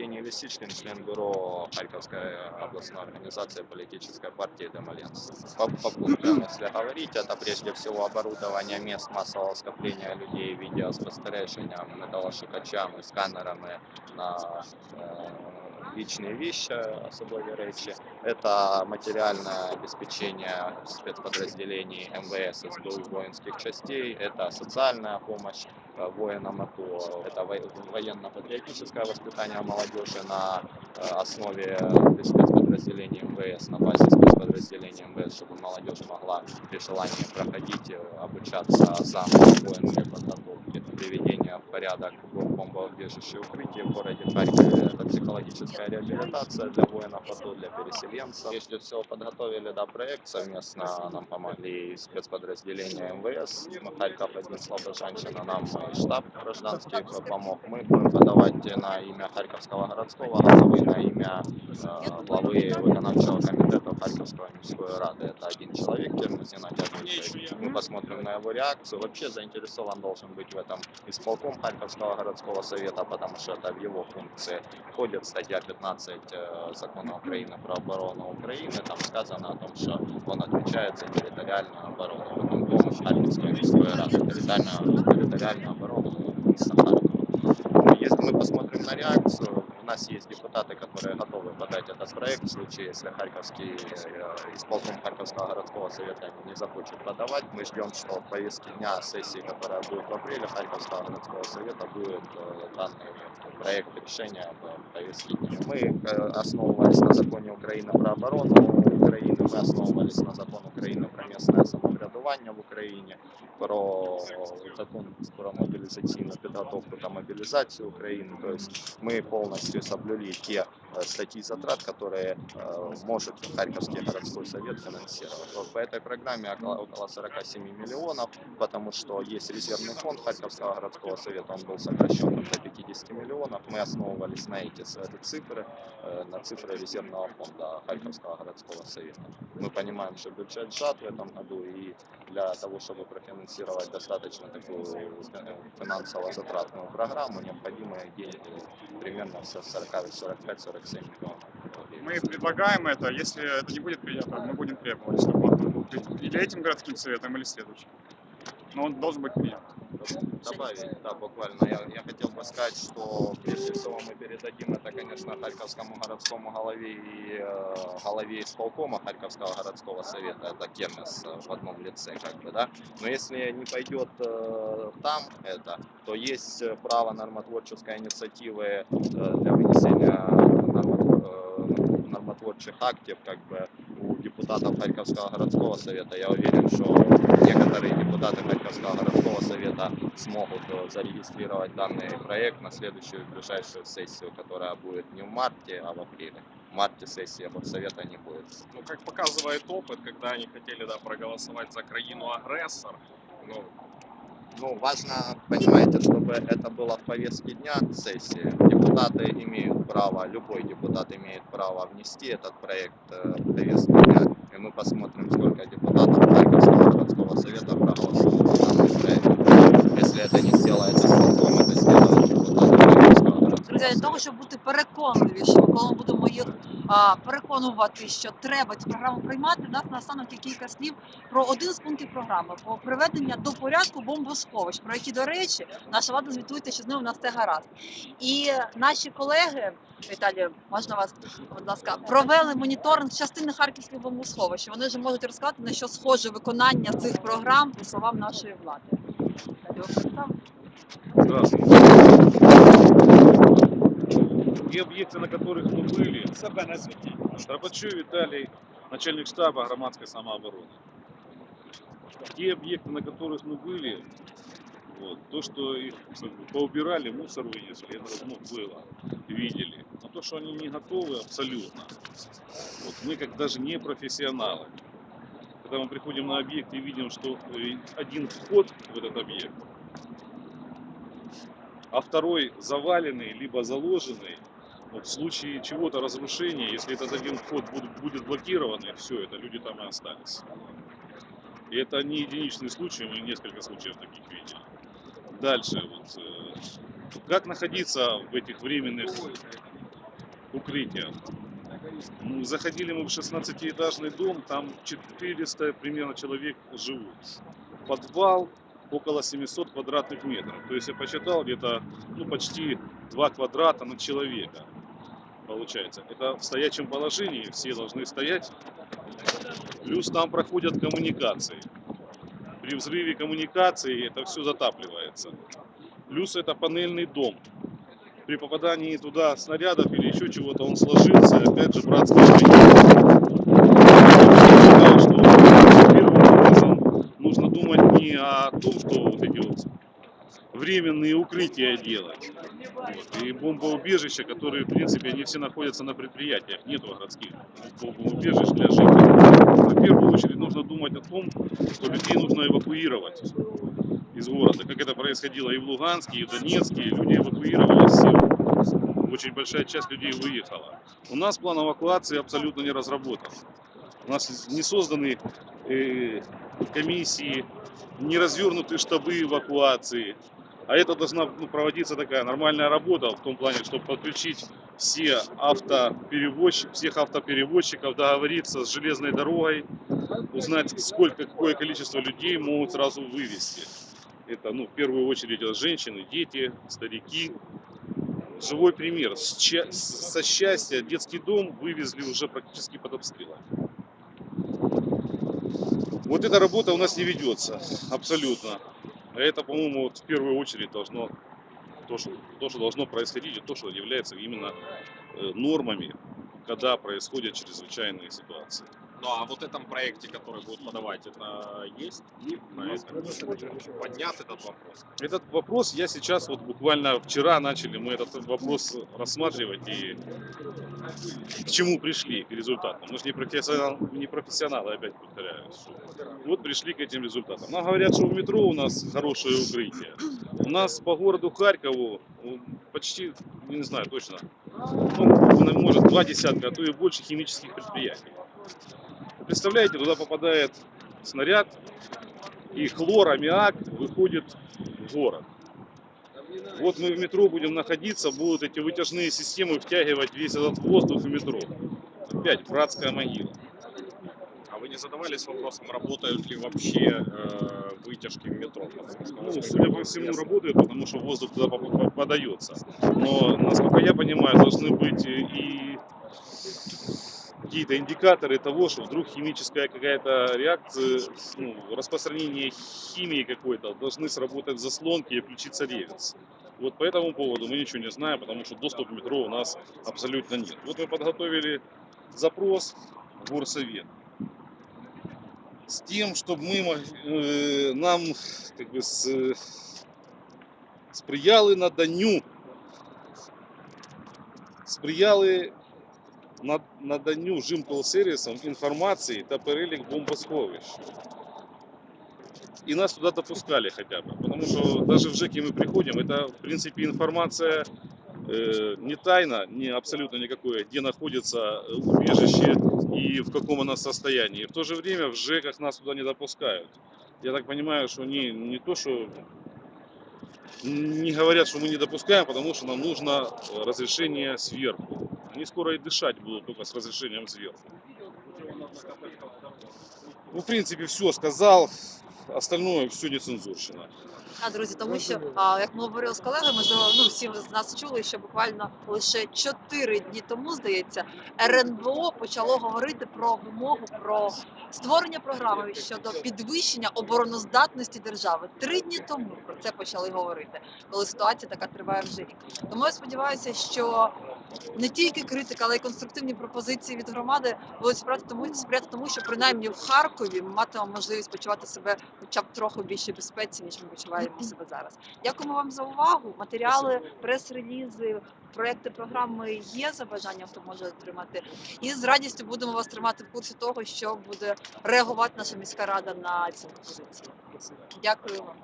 Евгений Лисичкин, член бюро Харьковской областной организации политической партии Демоленс. По, по пунктам, если говорить, это прежде всего оборудование мест массового скопления людей, видеоспостереженням, металлошукачами, сканерами на э, личные вещи, особливі речі. Это материальное обеспечение спецподразделений МВС, СБУ, воинских частей, это социальная помощь воинам АТО, это во- военно-патриотическое воспитание молодежи на основе спецподразделений МВС, на базе спецподразделений МВС, чтобы молодежь могла при желании проходить, э, обучаться за воинской подготовки, приведение в порядок бомбоубежища и укрытия в городе Харькове, это психологическая реабилитация для воинов АТО, для переселенцев. Прежде всего подготовили да, проект совместно, нам помогли спецподразделения МВС, Харьков один Слобожанщина, нам штаб гражданский помог. Мы будем подавать на имя Харьковского городского головы, на имя э, главы виконавчого комитета Харьковской міської ради. Это один человек, Кернес Геннадий Адольфович. Мы посмотрим на его реакцию. Вообще заинтересован должен быть в этом исполком Харьковского городского совета, потому что это в его функции входит статья 15 э, закона Украины про оборону Украины. Там сказано о том, что он отвечает за территориальную оборону. Виконком Харьковской міської ради. Территориальную, территориальную оборону міста Харкова. Если мы посмотрим на реакцию, у нас есть депутаты, которые готовы подать этот проект в случае, если Харьковский э, исполком Харьковского городского совета не захочет подавать. Мы ждем, что в повестке дня сессии, которая будет в апреле Харьковского городского совета, будет э, данный проект решения в повестке дня. Мы э, основывались на законе Украины про оборону Украины, мы основывались на законе Украины про местное самоврядування в Україні, про закон про мобилизационную подготовку та Украины. То есть мы полностью соблюли те э, статьи затрат, которые э, может Харьковский городской совет финансировать. Вот по этой программе около, около 47 миллионов, потому что есть резервный фонд Харьковского городского совета, он был сокращен до 50 миллионов. Мы основывались на эти цифры, э, на цифры резервного фонда Харьковского городского совета. Мы понимаем, что бюджет сжат в этом году, и для того, чтобы профинансировать достаточно такую э, финансово-затратную программу, необходимы деньги примерно со 40-45-47 миллионов. рублей. Мы предлагаем это, если это не будет принято, мы будем требовать, чтобы он или этим городским советом, или следующим. Но он должен быть принят. Добавить, да, буквально. Я, я хотел бы сказать, что прежде всего мы передадим это, конечно, Харьковскому городскому голове и э, голове исполкома Харьковского городского совета, это Кемес э, в одном лице, как бы, да. Но если не пойдет э, там это, то есть э, право нормотворческой инициативы э, для вынесения нормотворчих актов, как бы, у депутатов Харьковского городского совета. Я уверен, что некоторые депутаты Харьковского городского совета смогут э, зарегистрировать данный проект на следующую ближайшую сессию, которая будет не в марте, а в апреле. В марте сессии совета не будет. Ну, как показывает опыт, когда они хотели да, проголосовать за краину-агрессор, ну, Ну, важно, понимаете, чтобы это было в повестке дня сессии. Депутаты имеют право, любой депутат имеет право внести этот проект э, в повестку дня. И мы посмотрим, сколько депутатов Харьковского городского совета проголосуют за данный проект. Если это не сделается исполком, это сделают депутаты Харьковского городского Друзі, для совета. того, щоб бути переконливішими, коли ми будемо їх а, переконувати, що треба цю програму приймати, нас наостанок кілька слів про один з пунктів програми про приведення до порядку бомбосховищ, про які, до речі, наша влада звітується, що з ними у нас все гаразд. І наші колеги, Віталій, можна вас, будь ласка, провели моніторинг частини харківських бомбосховищ. Вони вже можуть розказати, на що схоже виконання цих програм по словам нашої влади. Представте? Те объекты, на которых мы были, Дробачев Виталий, начальник штаба громадской самообороны. Те объекты, на которых мы были, вот, то, что их поубирали, мусор вынесли, это ну, было, видели. Но то, что они не готовы, абсолютно. Вот, мы как даже не профессионалы. Когда мы приходим на объект и видим, что э, один вход в этот объект, а второй заваленный, либо заложенный, в случае чего-то разрушения, если этот один вход будет, блокирован, и все, это люди там и остались. И это не единичный случай, мы несколько случаев таких видели. Дальше, вот, э, как находиться в этих временных укрытия. Ну, заходили мы в 16-этажный дом, там 400 примерно человек живут. Подвал около 700 квадратных метров. То есть я посчитал где-то ну, почти 2 квадрата на человека. Получается. Это в стоячем положении, все должны стоять. Плюс там проходят коммуникации. При взрыве коммуникации это все затапливается. Плюс это панельный дом. При попадании туда снарядов или еще чего-то он сложился, опять же, образом нужно думать не о том, что вот эти вот временные укрытия делать. Вот. И бомбоубежища, которые, в принципе, они все находятся на предприятиях, нету городских бомбоубежищ для жителей. В первую очередь нужно думать о том, что людей нужно эвакуировать из города, как это происходило и в Луганске, и в Донецке, и люди эвакуировались, очень большая часть людей выехала. У нас план эвакуации абсолютно не разработан. У нас не созданы э, комиссии, не развернуты штабы эвакуации. А это должна ну, проводиться такая нормальная работа в том плане, чтобы подключить все автоперевозчиков, всех автоперевозчиков, договориться с железной дорогой, узнать, сколько, какое количество людей могут сразу вывести. Это, ну, в первую очередь, женщины, дети, старики. Живой пример. Со счастья детский дом вывезли уже практически под обстрелами. Вот эта работа у нас не ведется, абсолютно. А это, по-моему, вот в первую очередь должно, то что, то, что должно происходить, и то, что является именно э, нормами, когда происходят чрезвычайные ситуации. Ну а вот этом проекте, который будут подавать, это есть? На этом поднят этот вопрос? Этот вопрос я сейчас, вот буквально вчера начали мы этот вопрос рассматривать и к чему пришли, к результатам. Мы же не, профессионал, не профессионалы, опять повторяюсь. Вот пришли к этим результатам. Нам говорят, что в метро у нас хорошее укрытие. У нас по городу Харькову ну, почти, не знаю точно, ну, может два десятка, а то и больше химических предприятий. Представляете, туда попадает снаряд, и хлор, аммиак выходит в город. Вот мы в метро будем находиться, будут эти вытяжные системы втягивать весь этот воздух в метро. Опять братская могила. А вы не задавались вопросом, работают ли вообще э, вытяжки в метро? Ну, судя по всему, работает, потому что воздух туда подается. Но, насколько я понимаю, должны быть и какие-то индикаторы того, что вдруг химическая какая-то реакция, ну, распространение химии какой-то, должны сработать заслонки и включиться реверс. Вот по этому поводу мы ничего не знаем, потому что доступ в метро у нас абсолютно нет. Вот мы подготовили запрос в горсовет с тем, чтобы мы, э, нам как бы с, э, сприяли наданню сприяли над- наданню жимкол-сервісом інформації та перелік бомбосховищ. И нас туда допускали хотя бы. Потому что даже в ЖЭКе мы приходим, это в принципе информация э, не тайна, не абсолютно никакое, где находится э, убежище и в каком оно состоянии. В то же время в ЖЭКах нас туда не допускают. Я так понимаю, что они не то, что не говорят, что мы не допускаем, потому что нам нужно э, разрешение сверху. Они скоро и дышать будут только с разрешением сверху. Ну, в принципе, все сказал. Остальное все нецензурщина. А, друзі, тому що а, як ми говорили з колегами, то ну всі з нас чули, що буквально лише 4 дні тому, здається, РНБО почало говорити про вимогу про створення програми щодо підвищення обороноздатності держави. Три дні тому про це почали говорити, коли ситуація така триває вже рік. Тому я сподіваюся, що не тільки критика, але й конструктивні пропозиції від громади будуть сприяти тому, сприяти тому, що принаймні в Харкові ми матимемо можливість почувати себе хоча б трохи більше безпеці, ніж ми почуваємо себе зараз. Дякуємо вам за увагу. Матеріали, прес-релізи, проекти програми є за бажанням, хто може отримати. І з радістю будемо вас тримати в курсі того, що буде реагувати наша міська рада на ці пропозиції. Дякую вам.